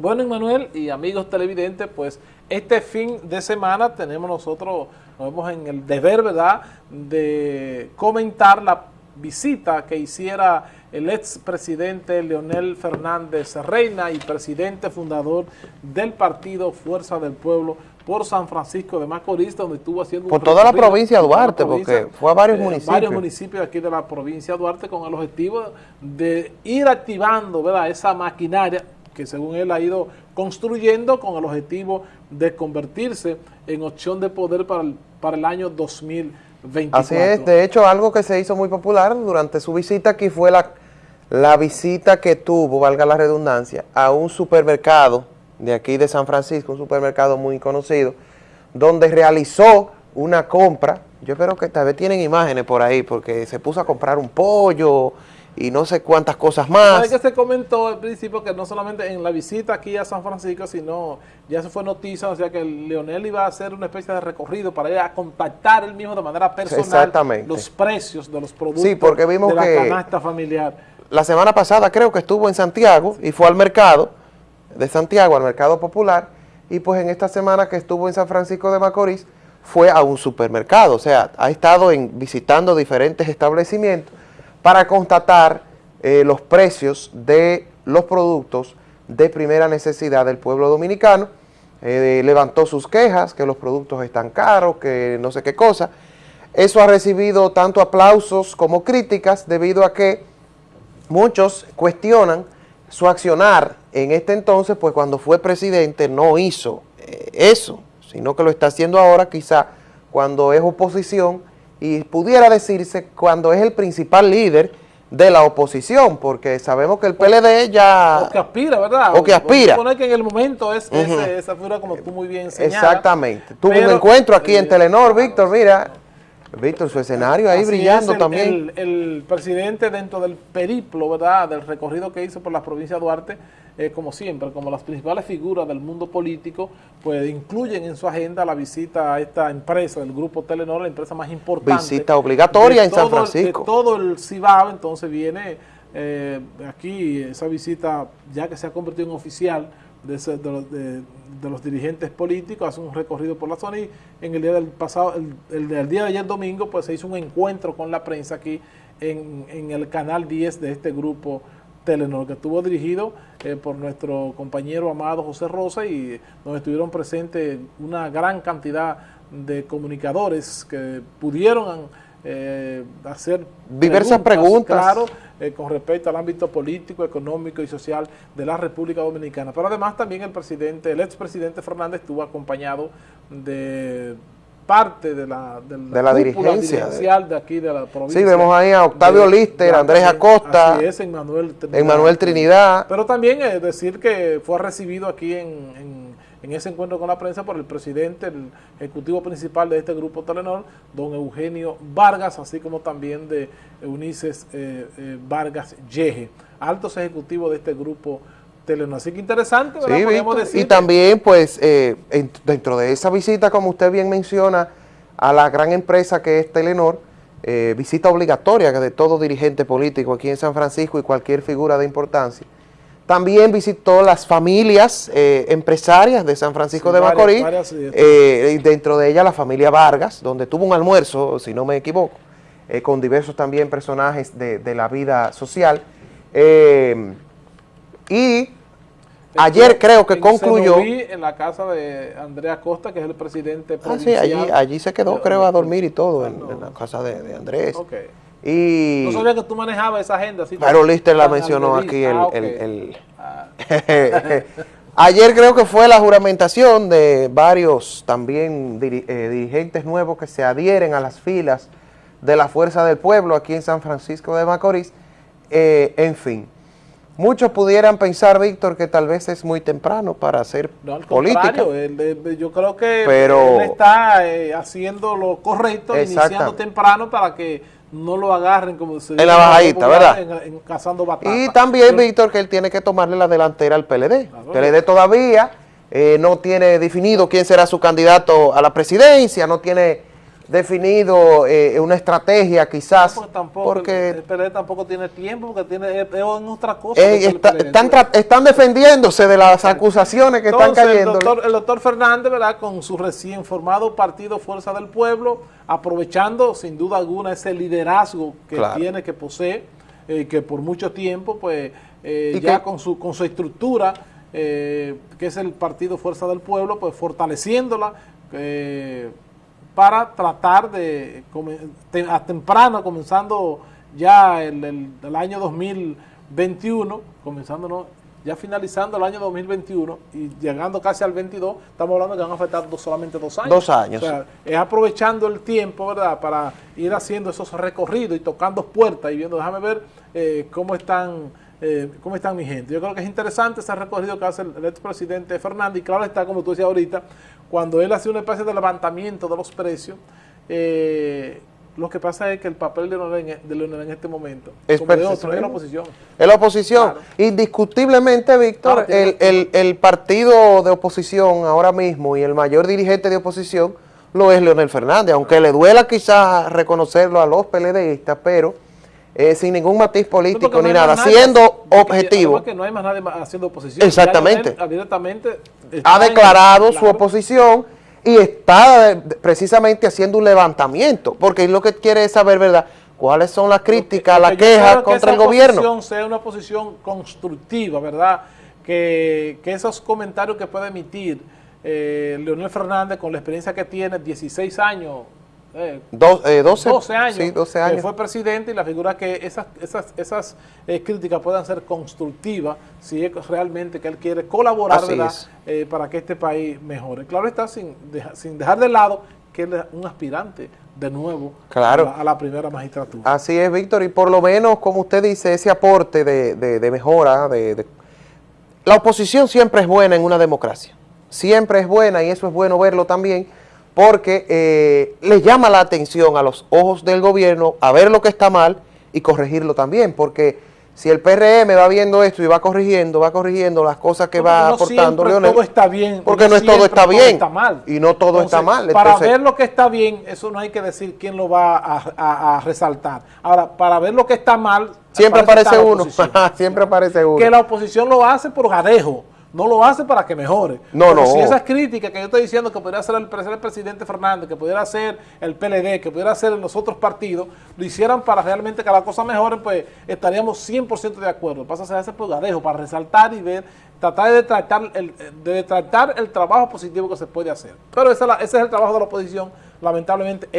Bueno, Manuel y amigos televidentes, pues este fin de semana tenemos nosotros, nos vemos en el deber, ¿verdad?, de comentar la visita que hiciera el expresidente Leonel Fernández Reina y presidente fundador del partido Fuerza del Pueblo por San Francisco de Macorís, donde estuvo haciendo... Por toda la provincia de Duarte, porque fue a varios eh, municipios. Varios municipios aquí de la provincia de Duarte con el objetivo de ir activando, ¿verdad?, esa maquinaria que según él ha ido construyendo con el objetivo de convertirse en opción de poder para el, para el año 2024. Así es, de hecho algo que se hizo muy popular durante su visita aquí fue la, la visita que tuvo, valga la redundancia, a un supermercado de aquí de San Francisco, un supermercado muy conocido, donde realizó una compra, yo espero que tal vez tienen imágenes por ahí, porque se puso a comprar un pollo, y no sé cuántas cosas más. ¿Sabes que se comentó al principio que no solamente en la visita aquí a San Francisco, sino ya se fue noticia, o sea que Leonel iba a hacer una especie de recorrido para ir a contactar él mismo de manera personal los precios de los productos sí, porque vimos de la que canasta familiar. La semana pasada creo que estuvo en Santiago y fue al mercado de Santiago, al mercado popular, y pues en esta semana que estuvo en San Francisco de Macorís, fue a un supermercado, o sea, ha estado en, visitando diferentes establecimientos para constatar eh, los precios de los productos de primera necesidad del pueblo dominicano. Eh, levantó sus quejas, que los productos están caros, que no sé qué cosa. Eso ha recibido tanto aplausos como críticas debido a que muchos cuestionan su accionar en este entonces, pues cuando fue presidente no hizo eh, eso, sino que lo está haciendo ahora quizá cuando es oposición y pudiera decirse cuando es el principal líder de la oposición, porque sabemos que el PLD ya... O que aspira, ¿verdad? O que aspira. Suponer que en el momento es esa figura como tú muy bien señalas. Exactamente. Tuvo un encuentro aquí en Telenor, Víctor, mira, Víctor, su escenario ahí brillando también. El, presidente dentro del periplo, ¿verdad?, del recorrido que hizo por la provincia de Duarte, eh, como siempre, como las principales figuras del mundo político, pues incluyen en su agenda la visita a esta empresa, el Grupo Telenor, la empresa más importante. Visita obligatoria en San Francisco. De todo el Cibao, entonces viene eh, aquí esa visita, ya que se ha convertido en oficial, de, los dirigentes políticos, hace un recorrido por la zona y en el día del pasado, el, el, día de ayer domingo, pues se hizo un encuentro con la prensa aquí en, en el canal 10 de este grupo Telenor, que estuvo dirigido eh, por nuestro compañero amado José Rosa y donde estuvieron presentes una gran cantidad de comunicadores que pudieron eh, hacer diversas preguntas, claro, eh, con respecto al ámbito político, económico y social de la República Dominicana. Pero además también el presidente, el expresidente Fernández estuvo acompañado de parte de la, de la, dirigencia de aquí de la provincia. Sí, vemos ahí a Octavio Lister, Andrés Acosta, así es, Emmanuel Trinidad, Trinidad. Pero también es decir que fue recibido aquí en en ese encuentro con la prensa por el presidente, el ejecutivo principal de este grupo Telenor, don Eugenio Vargas, así como también de Eunices eh, eh, Vargas Yeje, altos ejecutivos de este grupo Telenor. Así que interesante, ¿verdad? y también, pues, eh, dentro de esa visita, como usted bien menciona, a la gran empresa que es Telenor, visita obligatoria de todo dirigente político aquí en San Francisco y cualquier figura de importancia, también visitó las familias eh, empresarias de San Francisco de Macorís, eh, dentro de ella la familia Vargas, donde tuvo un almuerzo, si no me equivoco, eh, con diversos también personajes de, la vida social. y ayer creo que concluyó... en la casa de Andrea Costa, que es el presidente provincial. Ah, sí, allí, allí se quedó, creo, a dormir y todo, en, la casa de, Andrés. Y, no sabía que tú manejabas esa agenda. pero Lister la mencionó aquí. El, ah, ah. Ayer creo que fue la juramentación de varios también eh, dirigentes nuevos que se adhieren a las filas de la Fuerza del Pueblo aquí en San Francisco de Macorís. Eh, en fin, muchos pudieran pensar, Víctor, que tal vez es muy temprano para hacer no, al política. yo creo que él está eh, haciendo lo correcto, iniciando temprano para que no lo agarren como se En la bajadita, ¿verdad? En, cazando Y también, Víctor, que él tiene que tomarle la delantera al PLD. El PLD todavía eh, no tiene definido quién será su candidato a la presidencia, no tiene definido eh, una estrategia quizás, Porque tampoco, porque el, el PLD tampoco tiene tiempo, porque tiene es, otra cosa. eh, está- están, están defendiéndose de las acusaciones que están cayendo. El doctor, el doctor Fernández, ¿verdad? Con su recién formado partido Fuerza del Pueblo, aprovechando sin duda alguna ese liderazgo que Claro. tiene, que posee, eh, que por mucho tiempo, pues, eh, ya que- con su, con su estructura, eh, que es el partido Fuerza del Pueblo, pues fortaleciéndola, eh, para tratar de, a temprano, comenzando ya el, el- el año 2021, comenzando, ¿no? ya finalizando el año 2021 y llegando casi al 22, estamos hablando que van a afectar dos- solamente dos años. Dos años. O sea, es aprovechando el tiempo, ¿verdad?, para ir haciendo esos recorridos y tocando puertas y viendo, déjame ver eh, cómo están eh, cómo están mi gente. Yo creo que es interesante ese recorrido que hace el, el expresidente Fernández y claro está, como tú decías ahorita, cuando él hace una especie de levantamiento de los precios, eh, lo que pasa es que el papel de Leonel en, de Leonel en este momento, Es como de otro, es la oposición. Es la oposición. Claro. Indiscutiblemente, Víctor, Claro, el, el- el partido de oposición ahora mismo y el mayor dirigente de oposición lo es Leonel Fernández, aunque le duela quizás reconocerlo a los PLDistas, pero eh, sin ningún matiz político ni nada, nadie- siendo objetivo. que no hay más nadie haciendo oposición. Exactamente. Abiertamente ha declarado su oposición y está eh, precisamente haciendo un levantamiento, porque lo que quiere es saber, ¿verdad?, cuáles son las críticas, las que quejas que contra el gobierno. oposición sea una posición constructiva, ¿verdad? Que, que esos comentarios que puede emitir eh, Leonel Fernández con la experiencia que tiene, 16 años, eh, Dos- eh, 12, 12 años, sí, 12 que años. fue presidente y la figura que esas, esas, esas eh, críticas puedan ser constructivas si es realmente que él quiere colaborar. Eh, para que este país mejore. Claro está, sin, deja- sin dejar de lado que él es un aspirante de nuevo Claro. a, la, a la primera magistratura. Así es, Víctor, y por lo menos, como usted dice, ese aporte de, de- de mejora, de, de- la oposición siempre es buena en una democracia, siempre es buena y eso es bueno verlo también, porque eh, le llama la atención a los ojos del gobierno a ver lo que está mal y corregirlo también, porque si el PRM va viendo esto y va corrigiendo, va corrigiendo las cosas que va no aportando Leonel, todo está bien. porque no, es todo está bien está mal. y no todo está Entonces, mal. para ver lo que está bien, eso no hay que decir quién lo va a, a- a resaltar. Ahora, para ver lo que está mal, siempre aparece uno, siempre aparece uno. que la oposición lo hace por jadejo, no lo hace para que mejore. No, no. Si esas críticas que yo estoy diciendo que podría hacer el, ser el presidente Fernández, que pudiera hacer el PLD, que pudiera hacer los otros partidos, lo hicieran para realmente que la cosa mejore, pues estaríamos 100% de acuerdo. Pasa a ser ese por jadejo, para resaltar y ver, tratar de tratar el, de tratar el trabajo positivo que se puede hacer. Pero esa es la- ese es el trabajo de la oposición, lamentablemente.